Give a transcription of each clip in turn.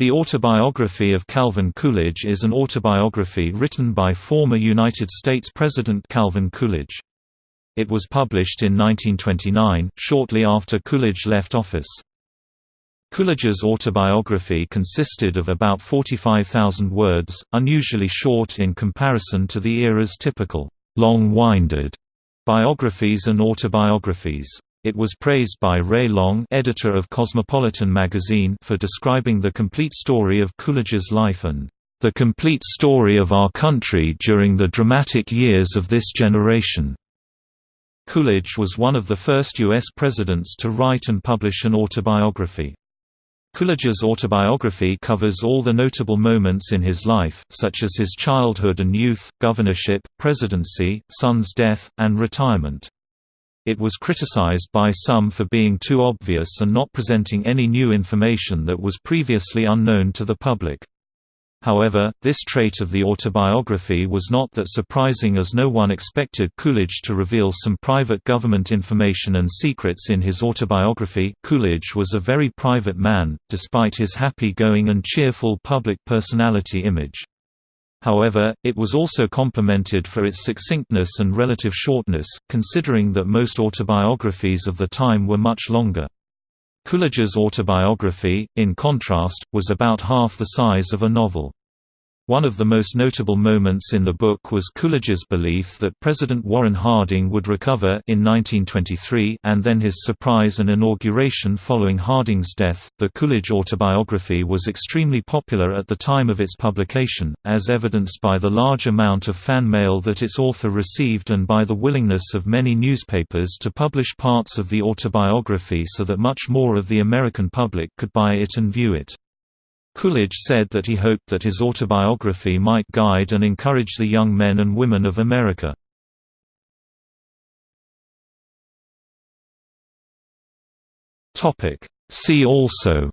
The Autobiography of Calvin Coolidge is an autobiography written by former United States President Calvin Coolidge. It was published in 1929, shortly after Coolidge left office. Coolidge's autobiography consisted of about 45,000 words, unusually short in comparison to the era's typical, long-winded biographies and autobiographies. It was praised by Ray Long editor of Cosmopolitan magazine for describing the complete story of Coolidge's life and the complete story of our country during the dramatic years of this generation. Coolidge was one of the first U.S. presidents to write and publish an autobiography. Coolidge's autobiography covers all the notable moments in his life, such as his childhood and youth, governorship, presidency, son's death, and retirement. It was criticized by some for being too obvious and not presenting any new information that was previously unknown to the public. However, this trait of the autobiography was not that surprising as no one expected Coolidge to reveal some private government information and secrets in his autobiography. Coolidge was a very private man, despite his happy-going and cheerful public personality image. However, it was also complimented for its succinctness and relative shortness, considering that most autobiographies of the time were much longer. Coolidge's autobiography, in contrast, was about half the size of a novel. One of the most notable moments in the book was Coolidge's belief that President Warren Harding would recover in 1923 and then his surprise and inauguration following Harding's death. The Coolidge autobiography was extremely popular at the time of its publication, as evidenced by the large amount of fan mail that its author received and by the willingness of many newspapers to publish parts of the autobiography so that much more of the American public could buy it and view it. Coolidge said that he hoped that his autobiography might guide and encourage the young men and women of America. See also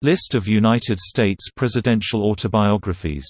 List of United States presidential autobiographies